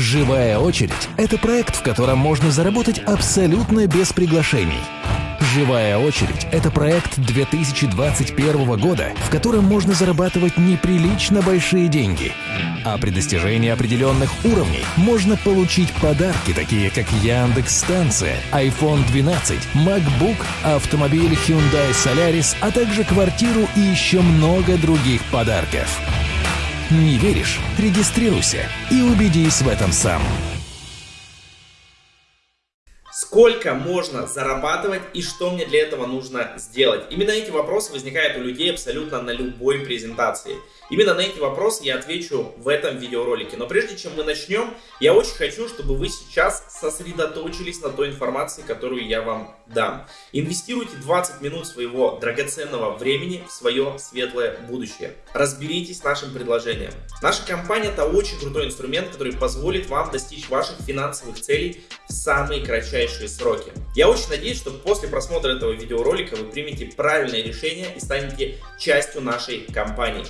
Живая очередь – это проект, в котором можно заработать абсолютно без приглашений. «Живая очередь» — это проект 2021 года, в котором можно зарабатывать неприлично большие деньги. А при достижении определенных уровней можно получить подарки, такие как Яндекс-станция, iPhone 12, MacBook, автомобиль Hyundai Solaris, а также квартиру и еще много других подарков. Не веришь? Регистрируйся и убедись в этом сам. Сколько можно зарабатывать и что мне для этого нужно сделать? Именно эти вопросы возникают у людей абсолютно на любой презентации. Именно на эти вопросы я отвечу в этом видеоролике. Но прежде чем мы начнем, я очень хочу, чтобы вы сейчас сосредоточились на той информации, которую я вам дам. Инвестируйте 20 минут своего драгоценного времени в свое светлое будущее. Разберитесь с нашим предложением. Наша компания это очень крутой инструмент, который позволит вам достичь ваших финансовых целей в самые кратчайшие сроки. Я очень надеюсь, что после просмотра этого видеоролика вы примете правильное решение и станете частью нашей компании.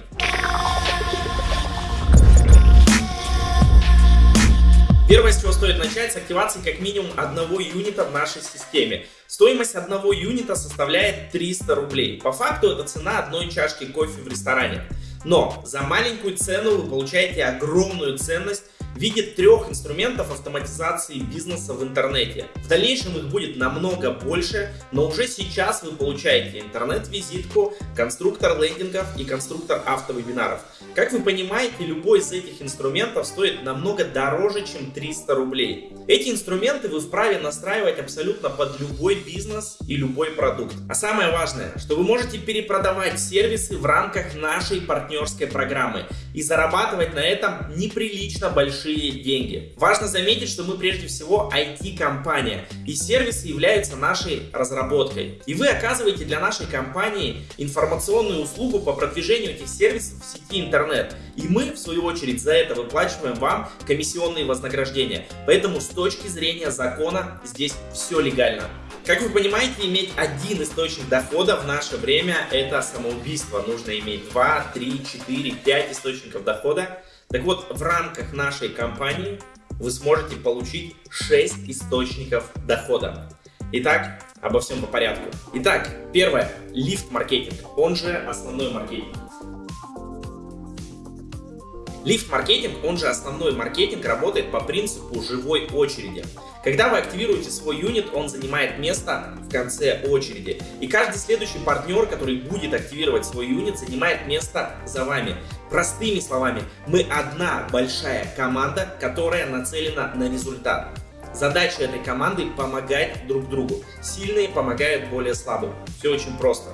Первое, с чего стоит начать, с активации как минимум одного юнита в нашей системе. Стоимость одного юнита составляет 300 рублей. По факту это цена одной чашки кофе в ресторане. Но за маленькую цену вы получаете огромную ценность в виде трех инструментов автоматизации бизнеса в интернете. В дальнейшем их будет намного больше, но уже сейчас вы получаете интернет-визитку, конструктор лендингов и конструктор автовебинаров. Как вы понимаете, любой из этих инструментов стоит намного дороже, чем 300 рублей. Эти инструменты вы вправе настраивать абсолютно под любой бизнес и любой продукт. А самое важное, что вы можете перепродавать сервисы в рамках нашей партнерской программы и зарабатывать на этом неприлично большие деньги. Важно заметить, что мы прежде всего IT-компания и сервисы являются нашей разработкой. И вы оказываете для нашей компании информационную услугу по продвижению этих сервисов в сети интернет. И мы, в свою очередь, за это выплачиваем вам комиссионные вознаграждения. Поэтому с точки зрения закона здесь все легально. Как вы понимаете, иметь один источник дохода в наше время это самоубийство. Нужно иметь 2, 3, 4, 5 источников дохода. Так вот, в рамках нашей компании вы сможете получить 6 источников дохода. Итак, обо всем по порядку. Итак, первое. Лифт-маркетинг, он же основной маркетинг. Лифт-маркетинг, он же основной маркетинг, работает по принципу живой очереди. Когда вы активируете свой юнит, он занимает место в конце очереди. И каждый следующий партнер, который будет активировать свой юнит, занимает место за вами. Простыми словами, мы одна большая команда, которая нацелена на результат. Задача этой команды помогать друг другу. Сильные помогают более слабым. Все очень просто.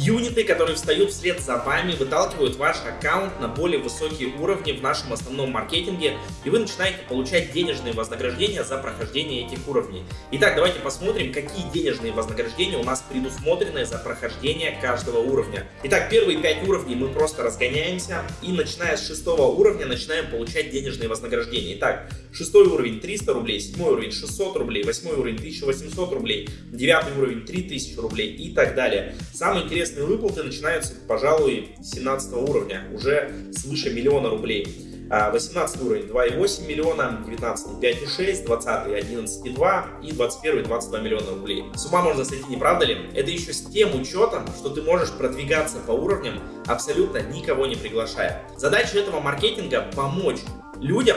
Юниты, которые встают вслед за вами, выталкивают ваш аккаунт на более высокие уровни в нашем основном маркетинге, и вы начинаете получать денежные вознаграждения за прохождение этих уровней. Итак, давайте посмотрим, какие денежные вознаграждения у нас предусмотрены за прохождение каждого уровня. Итак, первые 5 уровней мы просто разгоняемся, и начиная с шестого уровня начинаем получать денежные вознаграждения. Итак, шестой уровень 300 рублей, седьмой уровень 600 рублей, восьмой уровень 1800 рублей, девятый уровень 3000 рублей и так далее. Самое интересное Интересные выплаты начинаются, пожалуй, с 17 уровня, уже свыше миллиона рублей. 18 а, уровень 2,8 миллиона, 19 5,6, 20 11,2 и 21 22 миллиона рублей. С ума можно сойти, не правда ли? Это еще с тем учетом, что ты можешь продвигаться по уровням, абсолютно никого не приглашая. Задача этого маркетинга помочь людям,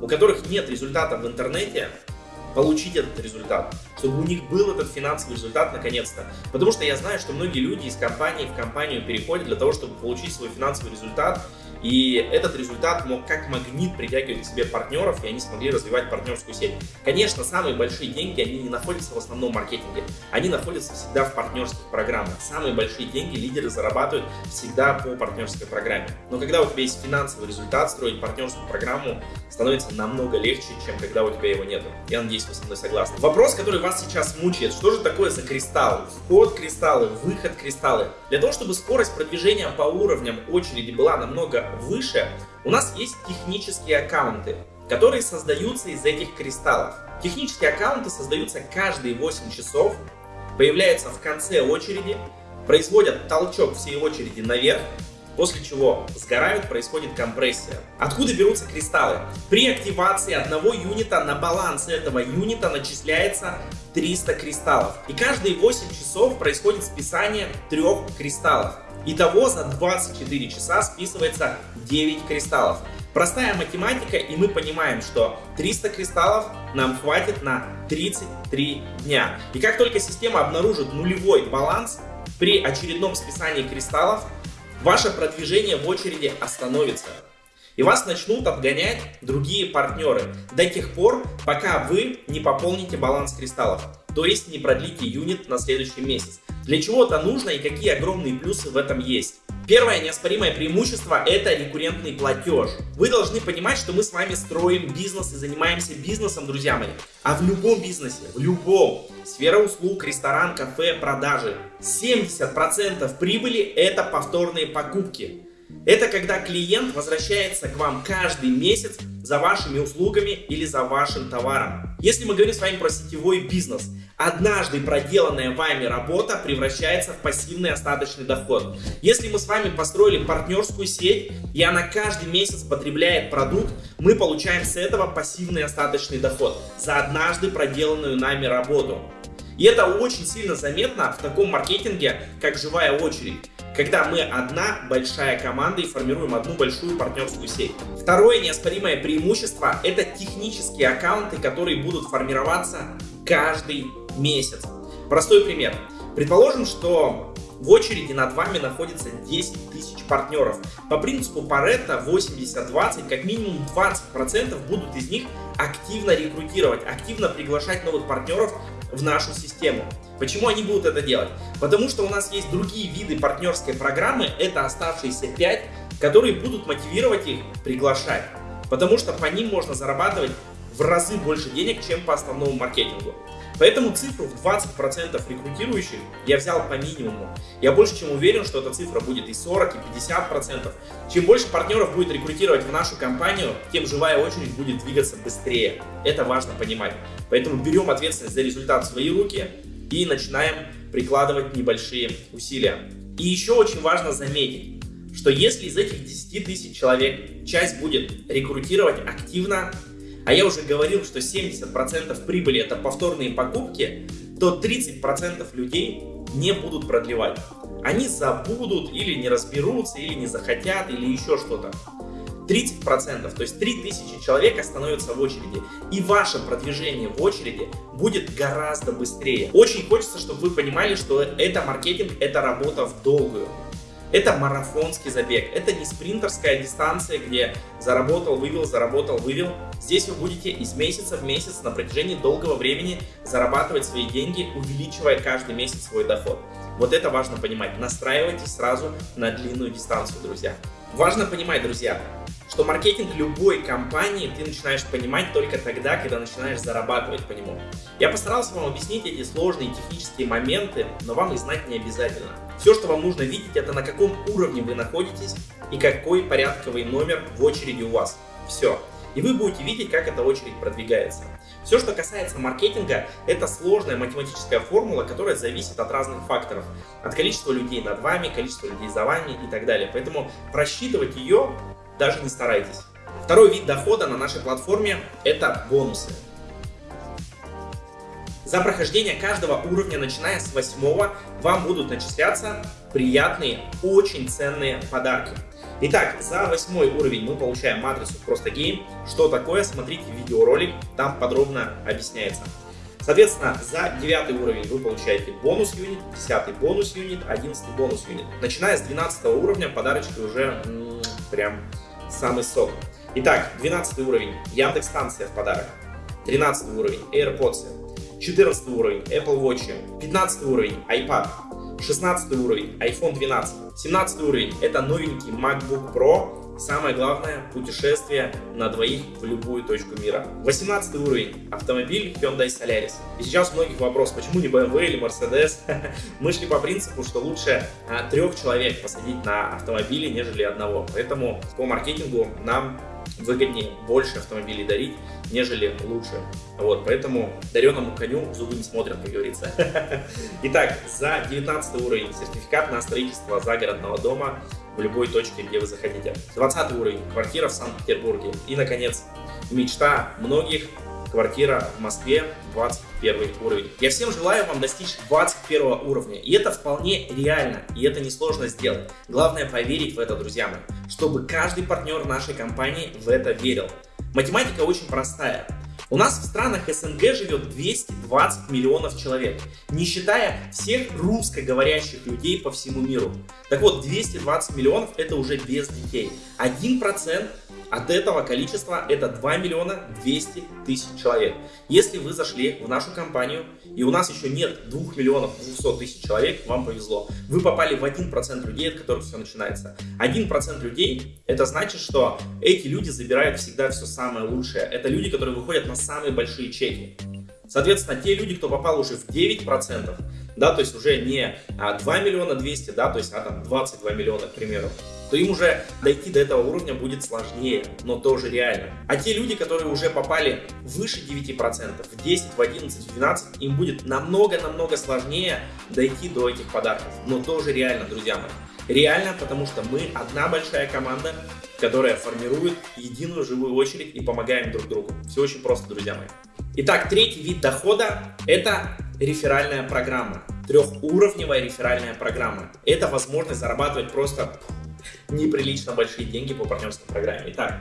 у которых нет результата в интернете, получить этот результат, чтобы у них был этот финансовый результат наконец-то. Потому что я знаю, что многие люди из компании в компанию переходят для того, чтобы получить свой финансовый результат, и этот результат мог как магнит притягивать к себе партнеров, и они смогли развивать партнерскую сеть. Конечно, самые большие деньги, они не находятся в основном маркетинге. Они находятся всегда в партнерских программах. Самые большие деньги лидеры зарабатывают всегда по партнерской программе. Но когда у тебя есть финансовый результат, строить партнерскую программу становится намного легче, чем когда у тебя его нет. Я надеюсь, вы со мной согласны. Вопрос, который вас сейчас мучает, что же такое за кристаллы? Вход кристаллы, выход кристаллы. Для того, чтобы скорость продвижения по уровням очереди была намного выше, у нас есть технические аккаунты, которые создаются из этих кристаллов. Технические аккаунты создаются каждые 8 часов, появляются в конце очереди, производят толчок всей очереди наверх, после чего сгорают, происходит компрессия. Откуда берутся кристаллы? При активации одного юнита на баланс этого юнита начисляется 300 кристаллов. И каждые 8 часов происходит списание трех кристаллов. Итого за 24 часа списывается 9 кристаллов. Простая математика, и мы понимаем, что 300 кристаллов нам хватит на 33 дня. И как только система обнаружит нулевой баланс, при очередном списании кристаллов ваше продвижение в очереди остановится. И вас начнут обгонять другие партнеры до тех пор, пока вы не пополните баланс кристаллов, то есть не продлите юнит на следующий месяц. Для чего это нужно и какие огромные плюсы в этом есть. Первое неоспоримое преимущество – это рекуррентный платеж. Вы должны понимать, что мы с вами строим бизнес и занимаемся бизнесом, друзья мои. А в любом бизнесе, в любом, сфера услуг, ресторан, кафе, продажи, 70% прибыли – это повторные покупки. Это когда клиент возвращается к вам каждый месяц за вашими услугами или за вашим товаром. Если мы говорим с вами про сетевой бизнес, однажды проделанная вами работа превращается в пассивный остаточный доход. Если мы с вами построили партнерскую сеть, и она каждый месяц потребляет продукт, мы получаем с этого пассивный остаточный доход за однажды проделанную нами работу. И это очень сильно заметно в таком маркетинге, как живая очередь когда мы одна большая команда и формируем одну большую партнерскую сеть. Второе неоспоримое преимущество – это технические аккаунты, которые будут формироваться каждый месяц. Простой пример. Предположим, что в очереди над вами находится 10 тысяч партнеров. По принципу Паретта 80-20, как минимум 20% будут из них активно рекрутировать, активно приглашать новых партнеров в нашу систему. Почему они будут это делать? Потому что у нас есть другие виды партнерской программы, это оставшиеся 5, которые будут мотивировать их приглашать. Потому что по ним можно зарабатывать в разы больше денег, чем по основному маркетингу. Поэтому цифру в 20% рекрутирующих я взял по минимуму. Я больше чем уверен, что эта цифра будет и 40, и 50%. Чем больше партнеров будет рекрутировать в нашу компанию, тем живая очередь будет двигаться быстрее. Это важно понимать. Поэтому берем ответственность за результат в свои руки и начинаем прикладывать небольшие усилия. И еще очень важно заметить, что если из этих 10 тысяч человек часть будет рекрутировать активно, а я уже говорил, что 70% прибыли это повторные покупки, то 30% людей не будут продлевать. Они забудут или не разберутся, или не захотят, или еще что-то. 30%, то есть 3000 человек остановятся в очереди. И ваше продвижение в очереди будет гораздо быстрее. Очень хочется, чтобы вы понимали, что это маркетинг, это работа в долгую. Это марафонский забег, это не спринтерская дистанция, где заработал, вывел, заработал, вывел. Здесь вы будете из месяца в месяц на протяжении долгого времени зарабатывать свои деньги, увеличивая каждый месяц свой доход. Вот это важно понимать. Настраивайтесь сразу на длинную дистанцию, друзья. Важно понимать, друзья, что маркетинг любой компании ты начинаешь понимать только тогда, когда начинаешь зарабатывать по нему. Я постарался вам объяснить эти сложные технические моменты, но вам их знать не обязательно. Все, что вам нужно видеть, это на каком уровне вы находитесь и какой порядковый номер в очереди у вас. Все. И вы будете видеть, как эта очередь продвигается. Все, что касается маркетинга, это сложная математическая формула, которая зависит от разных факторов. От количества людей над вами, количества людей за вами и так далее. Поэтому просчитывать ее даже не старайтесь. Второй вид дохода на нашей платформе – это бонусы. За прохождение каждого уровня, начиная с восьмого, вам будут начисляться приятные, очень ценные подарки. Итак, за восьмой уровень мы получаем матрицу Просто Game. Что такое? Смотрите видеоролик, там подробно объясняется. Соответственно, за девятый уровень вы получаете бонус юнит, десятый бонус юнит, одиннадцатый бонус юнит. Начиная с 12 уровня подарочки уже прям самый сок. Итак, 12 уровень Яндекс станция в подарок. 13 уровень AirPods. 14 уровень Apple Watch. 15 уровень iPad. 16 уровень iPhone 12. 17 уровень это новенький MacBook Pro Самое главное – путешествие на двоих в любую точку мира. 18 уровень – автомобиль Hyundai Solaris. И сейчас у многих вопрос, почему не BMW или Mercedes? Мы шли по принципу, что лучше а, трех человек посадить на автомобиле, нежели одного. Поэтому по маркетингу нам выгоднее больше автомобилей дарить, нежели лучше. Вот, поэтому дареному коню зубы не смотрят, как говорится. Итак, за 19 уровень сертификат на строительство загородного дома в любой точке, где вы захотите. 20 уровень, квартира в Санкт-Петербурге. И, наконец, мечта многих, квартира в Москве, 21 уровень. Я всем желаю вам достичь 21 уровня. И это вполне реально, и это несложно сделать. Главное поверить в это, друзья мои, чтобы каждый партнер нашей компании в это верил. Математика очень простая. У нас в странах СНГ живет 220 миллионов человек, не считая всех русскоговорящих людей по всему миру. Так вот, 220 миллионов это уже без детей. 1% от этого количества это 2 миллиона 200 тысяч человек. Если вы зашли в нашу компанию и у нас еще нет 2 миллионов 200 тысяч человек, вам повезло. Вы попали в 1% людей, от которых все начинается. 1% людей это значит, что эти люди забирают всегда все самое лучшее. Это люди, которые выходят на самые большие чеки. Соответственно, те люди, кто попал уже в 9%, да, то есть уже не 2 миллиона 200, да, то есть а там 22 миллиона, к примеру, то им уже дойти до этого уровня будет сложнее, но тоже реально. А те люди, которые уже попали выше 9%, в 10, в 11, в 12, им будет намного-намного сложнее дойти до этих подарков, но тоже реально, друзья мои. Реально, потому что мы одна большая команда, которая формирует единую живую очередь и помогаем друг другу. Все очень просто, друзья мои. Итак, третий вид дохода – это реферальная программа. Трехуровневая реферальная программа. Это возможность зарабатывать просто неприлично большие деньги по партнерской программе. Итак,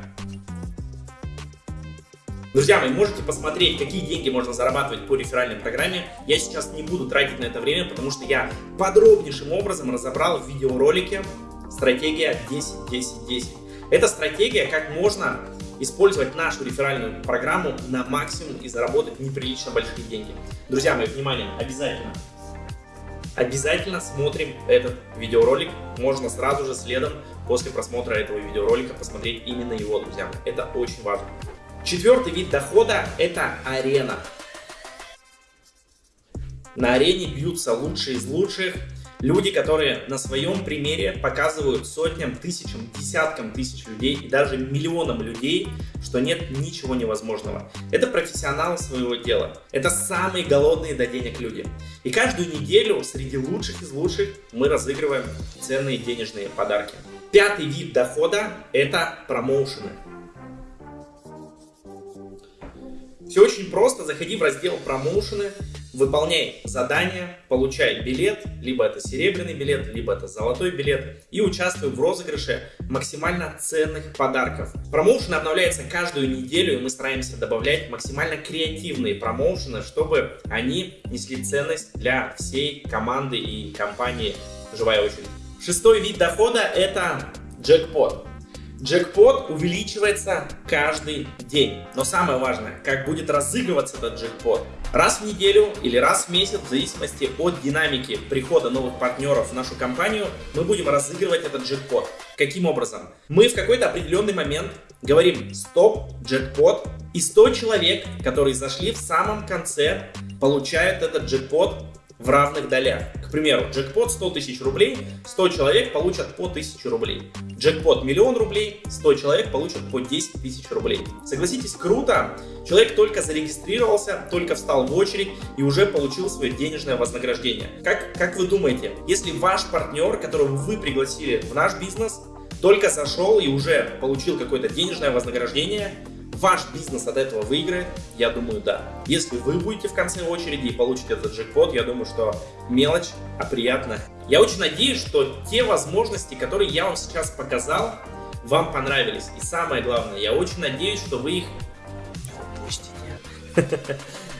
Друзья мои, можете посмотреть, какие деньги можно зарабатывать по реферальной программе. Я сейчас не буду тратить на это время, потому что я подробнейшим образом разобрал в видеоролике стратегия 10-10-10. Это стратегия, как можно использовать нашу реферальную программу на максимум и заработать неприлично большие деньги. Друзья мои, внимание, обязательно Обязательно смотрим этот видеоролик. Можно сразу же следом после просмотра этого видеоролика посмотреть именно его, друзья. Это очень важно. Четвертый вид дохода – это арена. На арене бьются лучшие из лучших – Люди, которые на своем примере показывают сотням, тысячам, десяткам тысяч людей и даже миллионам людей, что нет ничего невозможного. Это профессионалы своего дела. Это самые голодные до денег люди. И каждую неделю среди лучших из лучших мы разыгрываем ценные денежные подарки. Пятый вид дохода – это промоушены. Все очень просто. Заходи в раздел промоушены, выполняй задание, получай билет, либо это серебряный билет, либо это золотой билет, и участвуй в розыгрыше максимально ценных подарков. Промоушен обновляется каждую неделю, и мы стараемся добавлять максимально креативные промоушены, чтобы они несли ценность для всей команды и компании «Живая очередь». Шестой вид дохода – это джекпот. Джекпот увеличивается каждый день. Но самое важное, как будет разыгрываться этот джекпот. Раз в неделю или раз в месяц, в зависимости от динамики прихода новых партнеров в нашу компанию, мы будем разыгрывать этот джекпот. Каким образом? Мы в какой-то определенный момент говорим «стоп, джекпот», и 100 человек, которые зашли в самом конце, получают этот джекпот в равных долях. К примеру, джекпот 100 тысяч рублей, 100 человек получат по 1000 рублей. Джекпот миллион рублей, 100 человек получат по 10 тысяч рублей. Согласитесь, круто! Человек только зарегистрировался, только встал в очередь и уже получил свое денежное вознаграждение. Как, как вы думаете, если ваш партнер, которого вы пригласили в наш бизнес, только зашел и уже получил какое-то денежное вознаграждение, ваш бизнес от этого выиграет? Я думаю, да. Если вы будете в конце очереди и получите этот джекпот, я думаю, что мелочь, а приятно. Я очень надеюсь, что те возможности, которые я вам сейчас показал, вам понравились. И самое главное, я очень надеюсь, что вы их упустите.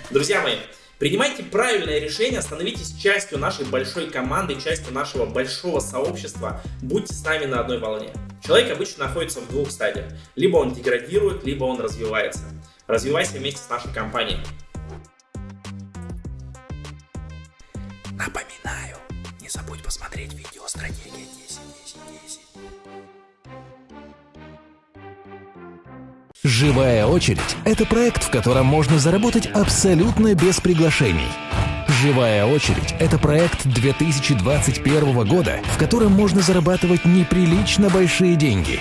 Друзья мои, Принимайте правильное решение, становитесь частью нашей большой команды, частью нашего большого сообщества, будьте с нами на одной волне. Человек обычно находится в двух стадиях. Либо он деградирует, либо он развивается. Развивайся вместе с нашей компанией. Напоминаю, не забудь посмотреть видео «Стратегия 10-10-10». Живая очередь – это проект, в котором можно заработать абсолютно без приглашений – Живая очередь – это проект 2021 года, в котором можно зарабатывать неприлично большие деньги.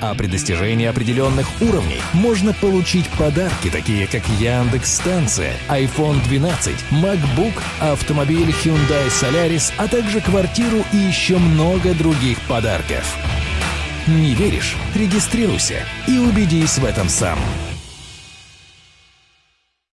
А при достижении определенных уровней можно получить подарки, такие как Яндекс станция, iPhone 12, MacBook, автомобиль Hyundai Solaris, а также квартиру и еще много других подарков. Не веришь? Регистрируйся и убедись в этом сам.